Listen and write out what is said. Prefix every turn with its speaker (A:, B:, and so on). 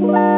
A: Bye.